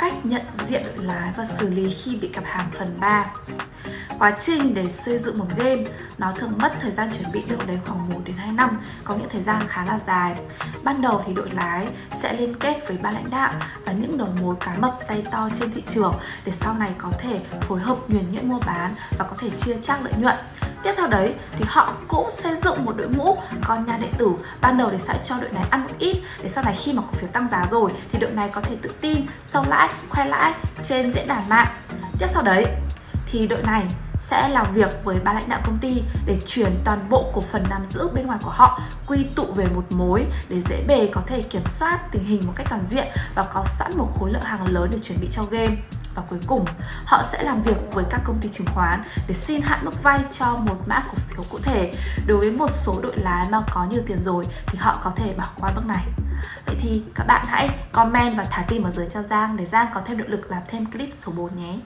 cách nhận diện đội lái và xử lý khi bị cặp hàng phần 3 Quá trình để xây dựng một game nó thường mất thời gian chuẩn bị đâu đấy khoảng 1 đến 2 năm, có những thời gian khá là dài. Ban đầu thì đội lái sẽ liên kết với ban lãnh đạo và những đầu mối cá mập tay to trên thị trường để sau này có thể phối hợp nhuần nhuyễn mua bán và có thể chia chác lợi nhuận. Tiếp theo đấy thì họ cũng xây dựng một đội ngũ con nhà đệ tử ban đầu thì sẽ cho đội này ăn một ít để sau này khi mà cổ phiếu tăng giá rồi thì đội này có thể tự tin sâu lãi, khoe lãi trên diễn đàn mạng. Tiếp sau đấy thì đội này sẽ làm việc với ban lãnh đạo công ty để chuyển toàn bộ cổ phần nắm giữ bên ngoài của họ quy tụ về một mối để dễ bề có thể kiểm soát tình hình một cách toàn diện và có sẵn một khối lượng hàng lớn để chuẩn bị cho game và cuối cùng, họ sẽ làm việc với các công ty chứng khoán để xin hạn mức vay cho một mã cổ phiếu cụ thể. Đối với một số đội lái mà có nhiều tiền rồi thì họ có thể bỏ qua bước này. Vậy thì các bạn hãy comment và thả tim ở dưới cho Giang để Giang có thêm động lực làm thêm clip số 4 nhé.